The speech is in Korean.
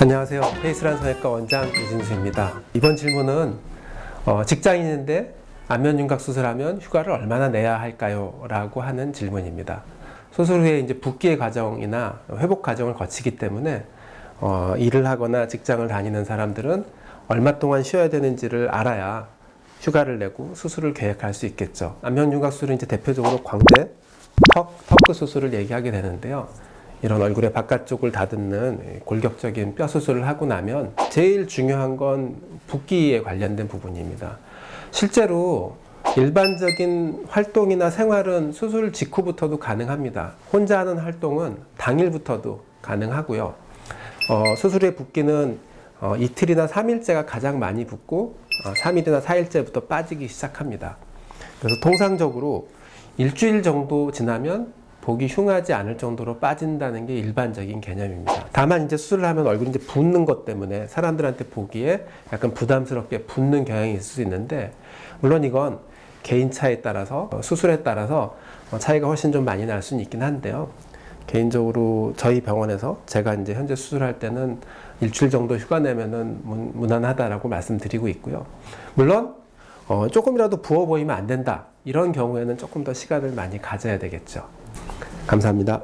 안녕하세요. 페이스란 성형외과 원장 이진수입니다. 이번 질문은 어, 직장인인데 안면윤곽 수술하면 휴가를 얼마나 내야 할까요? 라고 하는 질문입니다. 수술 후에 이제 붓기의 과정이나 회복 과정을 거치기 때문에 어, 일을 하거나 직장을 다니는 사람들은 얼마 동안 쉬어야 되는지를 알아야 휴가를 내고 수술을 계획할 수 있겠죠. 안면윤곽 수술은 이제 대표적으로 광대, 턱, 턱끝 수술을 얘기하게 되는데요. 이런 얼굴의 바깥쪽을 다듬는 골격적인 뼈 수술을 하고 나면 제일 중요한 건 붓기에 관련된 부분입니다. 실제로 일반적인 활동이나 생활은 수술 직후부터도 가능합니다. 혼자 하는 활동은 당일부터도 가능하고요. 어, 수술의 붓기는 어, 이틀이나 3일째가 가장 많이 붓고 어, 3일이나 4일째부터 빠지기 시작합니다. 그래서 통상적으로 일주일 정도 지나면 보기 흉하지 않을 정도로 빠진다는 게 일반적인 개념입니다. 다만 이제 수술을 하면 얼굴이 이제 붓는 것 때문에 사람들한테 보기에 약간 부담스럽게 붓는 경향이 있을 수 있는데 물론 이건 개인 차에 따라서 어, 수술에 따라서 어, 차이가 훨씬 좀 많이 날 수는 있긴 한데요. 개인적으로 저희 병원에서 제가 이제 현재 수술할 때는 일주일 정도 휴가 내면은 문, 무난하다라고 말씀드리고 있고요. 물론 어, 조금이라도 부어 보이면 안 된다. 이런 경우에는 조금 더 시간을 많이 가져야 되겠죠. 감사합니다.